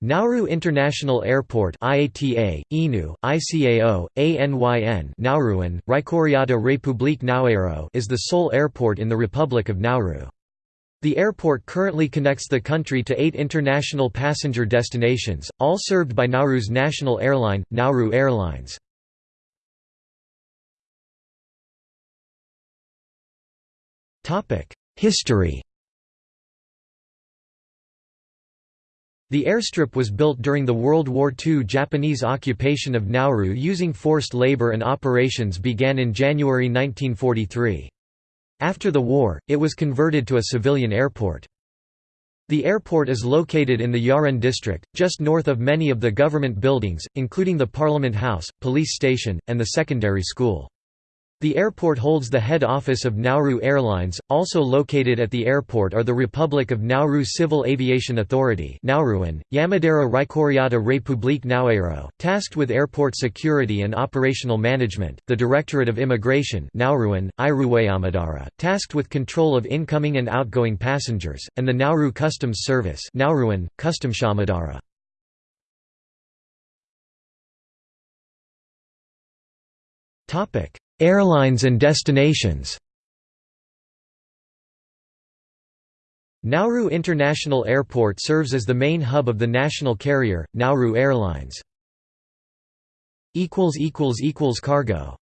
Nauru International Airport IATA, INU, ICAO, ANYN Nauruan, Raikkouriata Republique Nauaero is the sole airport in the Republic of Nauru. The airport currently connects the country to eight international passenger destinations, all served by Nauru's national airline, Nauru Airlines. History The airstrip was built during the World War II Japanese occupation of Nauru using forced labor and operations began in January 1943. After the war, it was converted to a civilian airport. The airport is located in the Yaren district, just north of many of the government buildings, including the Parliament House, police station, and the secondary school. The airport holds the head office of Nauru Airlines. Also located at the airport are the Republic of Nauru Civil Aviation Authority, Nauruan, Yamadera Raikkouriata Republique Nauaero, tasked with airport security and operational management, the Directorate of Immigration, Nauruan, Iruwayamadara, tasked with control of incoming and outgoing passengers, and the Nauru Customs Service, Nauruan, Customshamadara. Topic: Airlines and destinations Nauru International Airport serves as the main hub of the national carrier, Nauru Airlines. Cargo